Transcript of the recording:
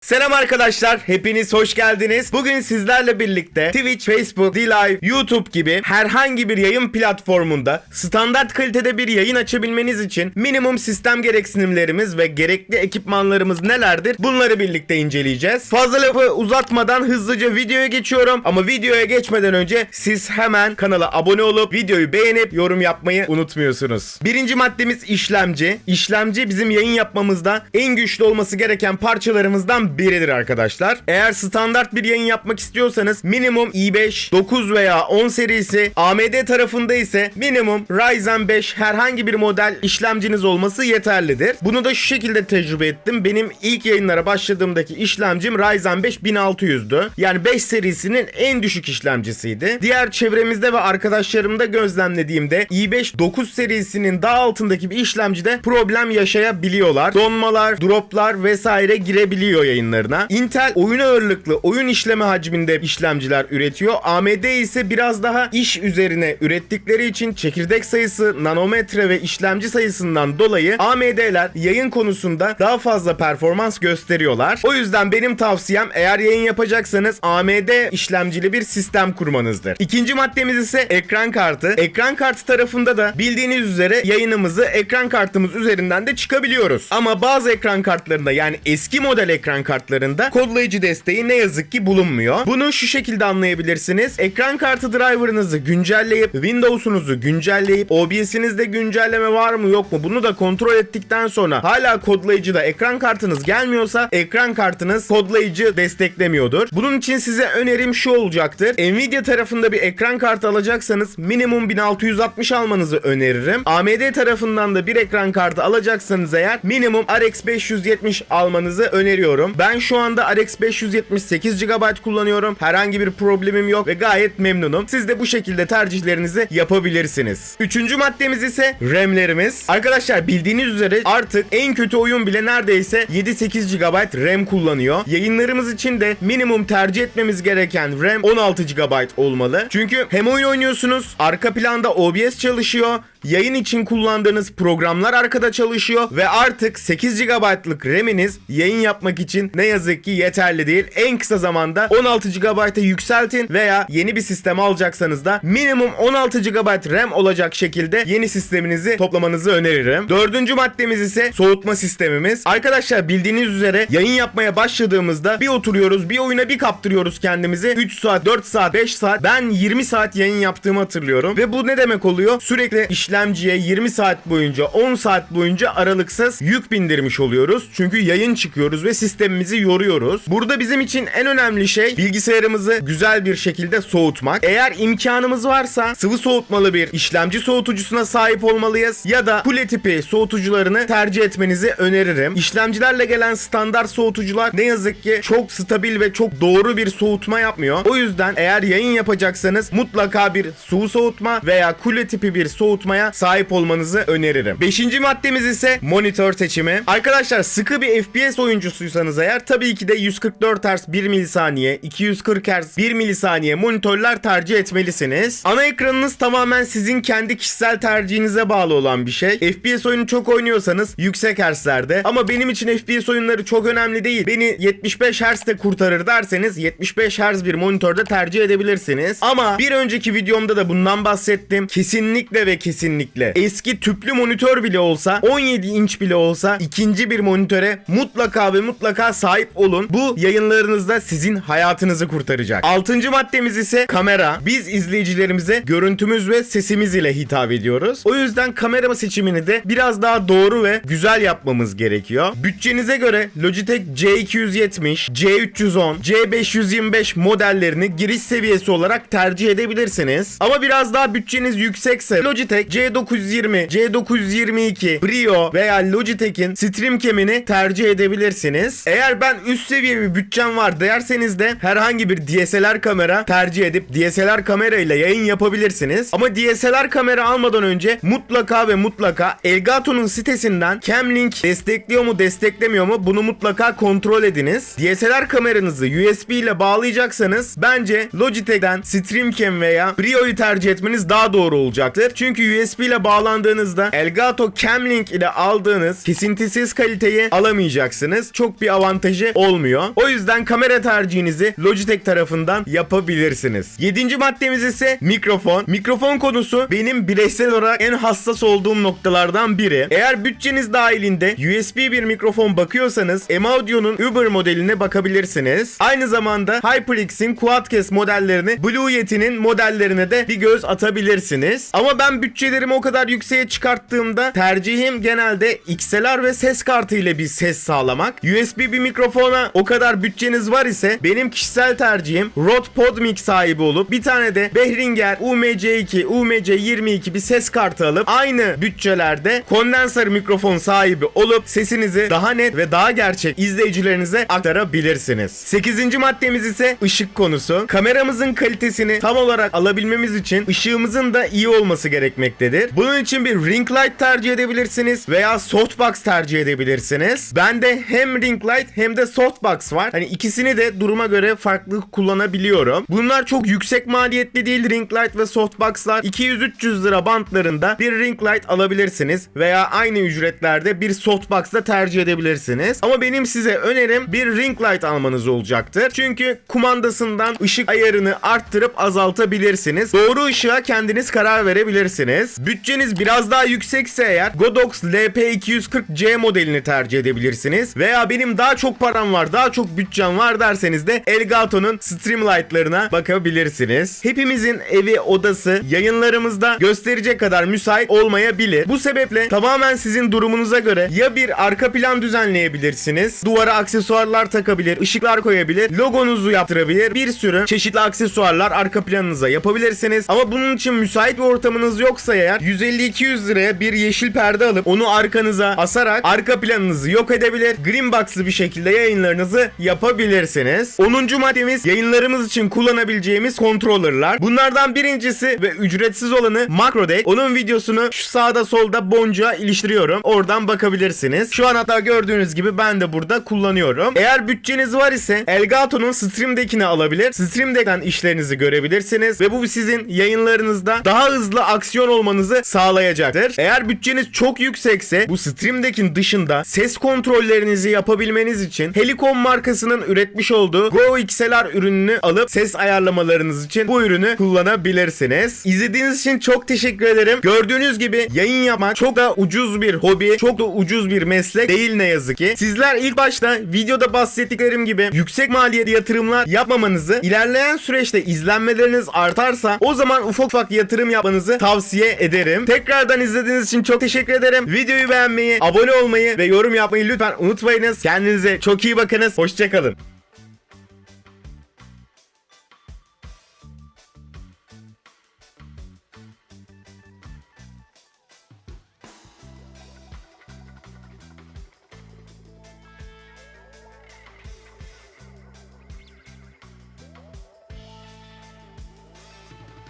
Selam arkadaşlar, hepiniz hoş geldiniz. Bugün sizlerle birlikte Twitch, Facebook, D-Live, YouTube gibi herhangi bir yayın platformunda standart kalitede bir yayın açabilmeniz için minimum sistem gereksinimlerimiz ve gerekli ekipmanlarımız nelerdir? Bunları birlikte inceleyeceğiz. Fazla lafı uzatmadan hızlıca videoya geçiyorum. Ama videoya geçmeden önce siz hemen kanala abone olup videoyu beğenip yorum yapmayı unutmuyorsunuz. Birinci maddemiz işlemci. İşlemci bizim yayın yapmamızda en güçlü olması gereken parçalarımızdan biridir arkadaşlar. Eğer standart bir yayın yapmak istiyorsanız minimum i5, 9 veya 10 serisi, AMD tarafında ise minimum Ryzen 5 herhangi bir model işlemciniz olması yeterlidir. Bunu da şu şekilde tecrübe ettim. Benim ilk yayınlara başladığımdaki işlemcim Ryzen 5 1600'dü. Yani 5 serisinin en düşük işlemcisiydi. Diğer çevremizde ve arkadaşlarımda gözlemlediğimde i5 9 serisinin daha altındaki bir işlemcide problem yaşayabiliyorlar. Donmalar, droplar vesaire girebiliyor yayınlarına. Intel oyun ağırlıklı oyun işleme hacminde işlemciler üretiyor. AMD ise biraz daha iş üzerine ürettikleri için çekirdek sayısı, nanometre ve işlemci sayısından dolayı AMD'ler yayın konusunda daha fazla performans gösteriyorlar. O yüzden benim tavsiyem eğer yayın yapacaksanız AMD işlemcili bir sistem kurmanızdır. İkinci maddemiz ise ekran kartı. Ekran kartı tarafında da bildiğiniz üzere yayınımızı ekran kartımız üzerinden de çıkabiliyoruz. Ama bazı ekran kartlarında yani eski model ekran kartlarında kodlayıcı desteği ne yazık ki bulunmuyor. Bunu şu şekilde anlayabilirsiniz. Ekran kartı driver'ınızı güncelleyip Windows'unuzu güncelleyip OBS'inizde güncelleme var mı yok mu bunu da kontrol ettikten sonra hala kodlayıcıda ekran kartınız gelmiyorsa ekran kartınız kodlayıcı desteklemiyordur. Bunun için size önerim şu olacaktır. Nvidia tarafında bir ekran kartı alacaksanız minimum 1660 almanızı öneririm. AMD tarafından da bir ekran kartı alacaksanız eğer minimum RX 570 almanızı öneriyorum. Ben şu anda RX 578 GB kullanıyorum. Herhangi bir problemim yok ve gayet memnunum. Siz de bu şekilde tercihlerinizi yapabilirsiniz. Üçüncü maddemiz ise RAM'lerimiz. Arkadaşlar bildiğiniz üzere artık en kötü oyun bile neredeyse 7-8 GB RAM kullanıyor. Yayınlarımız için de minimum tercih etmemiz gereken RAM 16 GB olmalı. Çünkü hem oyun oynuyorsunuz, arka planda OBS çalışıyor, yayın için kullandığınız programlar arkada çalışıyor ve artık 8 GB'lık RAM'iniz yayın yapmak için ne yazık ki yeterli değil. En kısa zamanda 16 GB'a yükseltin veya yeni bir sistem alacaksanız da minimum 16 GB RAM olacak şekilde yeni sisteminizi toplamanızı öneririm. Dördüncü maddemiz ise soğutma sistemimiz. Arkadaşlar bildiğiniz üzere yayın yapmaya başladığımızda bir oturuyoruz bir oyuna bir kaptırıyoruz kendimizi. 3 saat, 4 saat, 5 saat ben 20 saat yayın yaptığımı hatırlıyorum. Ve bu ne demek oluyor? Sürekli işlemciye 20 saat boyunca 10 saat boyunca aralıksız yük bindirmiş oluyoruz. Çünkü yayın çıkıyoruz ve sistemimizi yoruyoruz. Burada bizim için en önemli şey bilgisayarımızı güzel bir şekilde soğutmak. Eğer imkanımız varsa sıvı soğutmalı bir işlemci soğutucusuna sahip olmalıyız ya da kule tipi soğutucularını tercih etmenizi öneririm. İşlemcilerle gelen standart soğutucular ne yazık ki çok stabil ve çok doğru bir soğutma yapmıyor. O yüzden eğer yayın yapacaksanız mutlaka bir sıvı soğutma veya kule tipi bir soğutmaya sahip olmanızı öneririm. Beşinci maddemiz ise monitör seçimi. Arkadaşlar sıkı bir FPS oyuncusuysanız eğer tabii ki de 144 Hz 1 milisaniye, 240 Hz 1 milisaniye monitörler tercih etmelisiniz. Ana ekranınız tamamen sizin kendi kişisel tercihinize bağlı olan bir şey. FPS oyunu çok oynuyorsanız yüksek Hz'lerde ama benim için FPS oyunları çok önemli değil. Beni 75 Hz'de kurtarır derseniz 75 Hz bir monitörde tercih edebilirsiniz. Ama bir önceki videomda da bundan bahsettim. Kesinlikle ve kesinlikle eski tüplü monitör bile olsa 17 inç bile olsa ikinci bir monitöre mutlaka ve mutlaka sahip olun. Bu yayınlarınızda sizin hayatınızı kurtaracak. Altıncı maddemiz ise kamera. Biz izleyicilerimize görüntümüz ve sesimiz ile hitap ediyoruz. O yüzden kamera seçimini de biraz daha doğru ve güzel yapmamız gerekiyor. Bütçenize göre Logitech C270, C310, C525 modellerini giriş seviyesi olarak tercih edebilirsiniz. Ama biraz daha bütçeniz yüksekse Logitech C920, C922, Brio veya Logitech'in Streamcam'ini tercih edebilirsiniz. Eğer ben üst seviye bir bütçem var derseniz de herhangi bir DSLR kamera tercih edip DSLR kamera ile yayın yapabilirsiniz. Ama DSLR kamera almadan önce mutlaka ve mutlaka Elgato'nun sitesinden Camlink destekliyor mu desteklemiyor mu bunu mutlaka kontrol ediniz. DSLR kameranızı USB ile bağlayacaksanız bence Logitech'ten Streamcam veya Brio'yu tercih etmeniz daha doğru olacaktır. Çünkü USB ile bağlandığınızda Elgato Camlink ile aldığınız kesintisiz kaliteyi alamayacaksınız. Çok bir avantajı olmuyor. O yüzden kamera tercihinizi Logitech tarafından yapabilirsiniz. Yedinci maddemiz ise mikrofon. Mikrofon konusu benim bireysel olarak en hassas olduğum noktalardan biri. Eğer bütçeniz dahilinde USB bir mikrofon bakıyorsanız M-Audio'nun Uber modeline bakabilirsiniz. Aynı zamanda HyperX'in Quadcast modellerini Blue Yeti'nin modellerine de bir göz atabilirsiniz. Ama ben bütçelerimi o kadar yükseğe çıkarttığımda tercihim genelde XLR ve ses kartı ile bir ses sağlamak. USB bir mikrofona o kadar bütçeniz var ise benim kişisel tercihim Rode PodMic sahibi olup bir tane de Behringer UMC2, UMC22 bir ses kartı alıp aynı bütçelerde kondenser mikrofon sahibi olup sesinizi daha net ve daha gerçek izleyicilerinize aktarabilirsiniz. 8. maddemiz ise ışık konusu. Kameramızın kalitesini tam olarak alabilmemiz için ışığımızın da iyi olması gerekmektedir. Bunun için bir ring light tercih edebilirsiniz veya softbox tercih edebilirsiniz. Bende hem ring light hem de softbox var. Hani ikisini de duruma göre farklı kullanabiliyorum. Bunlar çok yüksek maliyetli değil ring light ve softbox'lar. 200-300 lira bantlarında bir ring light alabilirsiniz veya aynı ücretlerde bir softbox da tercih edebilirsiniz. Ama benim size önerim bir ring light almanız olacaktır. Çünkü kumandasından ışık ayarını arttırıp azaltabilirsiniz. Doğru ışığa kendiniz karar verebilirsiniz. Bütçeniz biraz daha yüksekse eğer Godox LP240C modelini tercih edebilirsiniz. Veya benim daha çok param var, daha çok bütçem var derseniz de Elgato'nun Streamlight'larına bakabilirsiniz. Hepimizin evi, odası yayınlarımızda gösterecek kadar müsait olmayabilir. Bu sebeple tamamen sizin durumunuza göre ya bir arka plan düzenleyebilirsiniz, duvara aksesuarlar takabilir, ışıklar koyabilir, logonuzu yaptırabilir, bir sürü çeşitli aksesuarlar arka planınıza yapabilirsiniz. Ama bunun için müsait bir ortamınız yoksa eğer 150-200 liraya bir yeşil perde alıp onu arkanıza asarak arka planınızı yok edebilir, green box'lı bir şekilde yayınlarınızı yapabilirsiniz. 10. maddemiz yayınlarımız için kullanabileceğimiz controller'lar. Bunlardan birincisi ve ücretsiz olanı MacroDeck. Onun videosunu şu sağda solda boncuğa iliştiriyorum. Oradan bakabilirsiniz. Şu an hatta gördüğünüz gibi ben de burada kullanıyorum. Eğer bütçeniz var ise Elgato'nun Stream Deck'ini alabilir. Stream Deck'ten işlerinizi görebilirsiniz ve bu sizin yayınlarınızda daha hızlı aksiyon olmanızı sağlayacaktır. Eğer bütçeniz çok yüksekse bu Stream Deck'in dışında ses kontrollerinizi yapabilmeniz için Helicon markasının üretmiş olduğu Go XLR ürününü alıp ses ayarlamalarınız için bu ürünü kullanabilirsiniz. İzlediğiniz için çok teşekkür ederim. Gördüğünüz gibi yayın yapmak çok da ucuz bir hobi, çok da ucuz bir meslek değil ne yazık ki. Sizler ilk başta videoda bahsettiklerim gibi yüksek maliyetli yatırımlar yapmamanızı, ilerleyen süreçte izlenmeleriniz artarsa o zaman ufak ufak yatırım yapmanızı tavsiye ederim. Tekrardan izlediğiniz için çok teşekkür ederim. Videoyu beğenmeyi, abone olmayı ve yorum yapmayı lütfen unutmayınız. Kendinize çok iyi bakınız. Hoşçakalın.